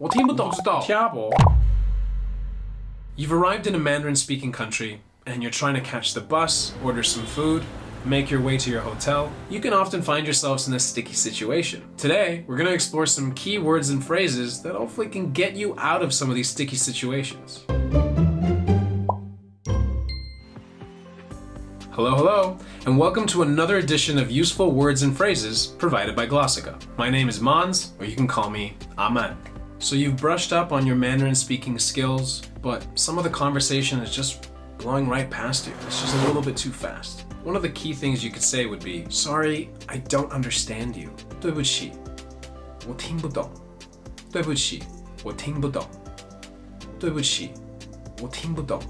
我听不懂，知道？听 You've arrived in a Mandarin-speaking country, and you're trying to catch the bus, order some food, make your way to your hotel, you can often find yourselves in a sticky situation. Today, we're going to explore some key words and phrases that hopefully can get you out of some of these sticky situations. Hello, hello, and welcome to another edition of Useful Words and Phrases provided by Glossika. My name is Mons, or you can call me Aman. So you've brushed up on your Mandarin speaking skills, but some of the conversation is just blowing right past you. It's just a little bit too fast. One of the key things you could say would be, Sorry, I don't understand you. 对不起，我听不懂。对不起，我听不懂。对不起，我听不懂。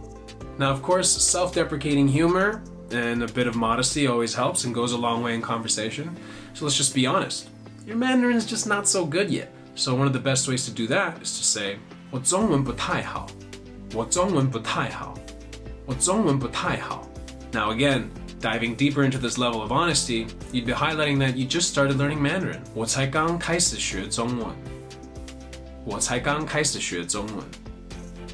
Now, of course, self-deprecating humor and a bit of modesty always helps and goes a long way in conversation. So let's just be honest. Your Mandarin's just not so good yet. So one of the best ways to do that is to say, 我中文不太好。我中文不太好。我中文不太好。Now again, diving deeper into this level of honesty, you'd be highlighting that you just started learning Mandarin. 我才刚开始学中文。我才刚开始学中文。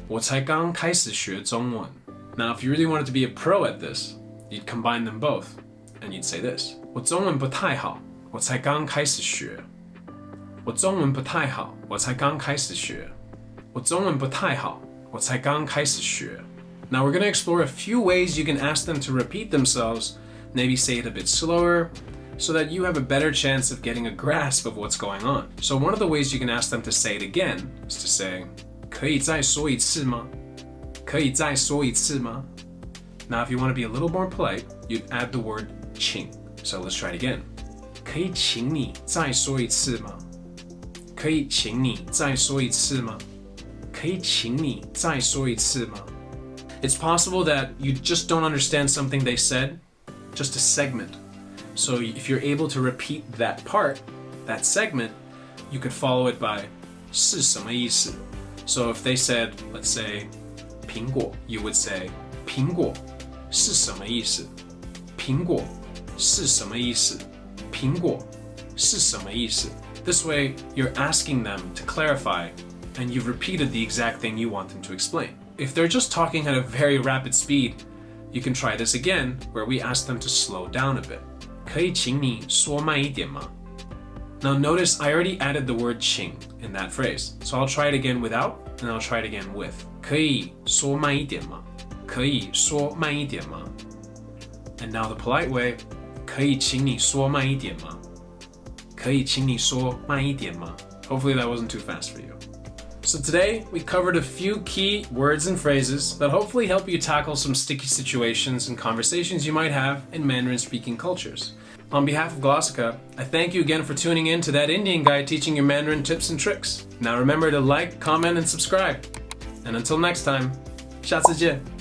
我才刚开始学中文。Now, if you really wanted to be a pro at this, you'd combine them both, and you'd say this: 我中文不太好，我才刚开始学。 我中文不太好，我才刚开始学。我中文不太好，我才刚开始学。Now we're going to explore a few ways you can ask them to repeat themselves, maybe say it a bit slower, so that you have a better chance of getting a grasp of what's going on. So one of the ways you can ask them to say it again is to say, 可以再说一次吗?可以再说一次吗? Now if you want to be a little more polite, you'd add the word 请. So let's try it again. 可以请你再说一次吗? 可以请你再说一次吗?可以请你再说一次吗? It's possible that you just don't understand something they said, just a segment. So if you're able to repeat that part, that segment, you could follow it by 是什么意思? So if they said, let's say, 苹果, you would say 苹果是什么意思?苹果是什么意思?苹果是什么意思? This way, you're asking them to clarify, and you've repeated the exact thing you want them to explain. If they're just talking at a very rapid speed, you can try this again, where we ask them to slow down a bit. 可以请你说慢一点吗? Now notice I already added the word 请 in that phrase, so I'll try it again without, and I'll try it again with. 可以说慢一点吗?可以说慢一点吗? And now the polite way, 可以请你说慢一点吗? 可以请你说慢一点吗? Hopefully that wasn't too fast for you. So today, we covered a few key words and phrases that hopefully help you tackle some sticky situations and conversations you might have in Mandarin-speaking cultures. On behalf of Glossica, I thank you again for tuning in to that Indian guy teaching you Mandarin tips and tricks. Now remember to like, comment, and subscribe. And until next time, 下次见.